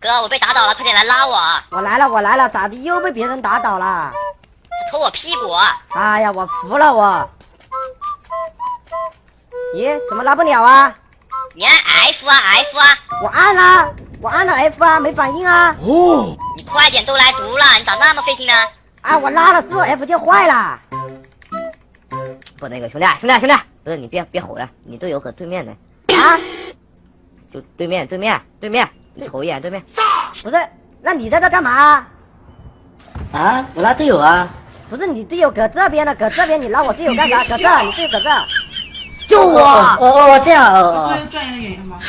哥，我被打倒了，快点来拉我！我来了，我来了，咋的又被别人打倒了？他偷我屁股！哎呀，我服了我！咦，怎么拉不了啊？你按 F 啊 F 啊！我按了，我按了 F 啊，没反应啊！哦，你快点都来毒了，你咋那么费劲呢？啊，我拉了，是不是 F 键坏了？不，那个兄弟，兄弟，兄弟，不是你别别吼了，你队友搁对面呢。啊？就对面，对面，对面，你瞅一眼对面。不是，那你在这干嘛？啊，我拉队友啊。不是你队友搁这边呢，搁这边你拉我队友干啥？搁这，你队友搁这。救我！哦哦，这样哦。专业的原因吗？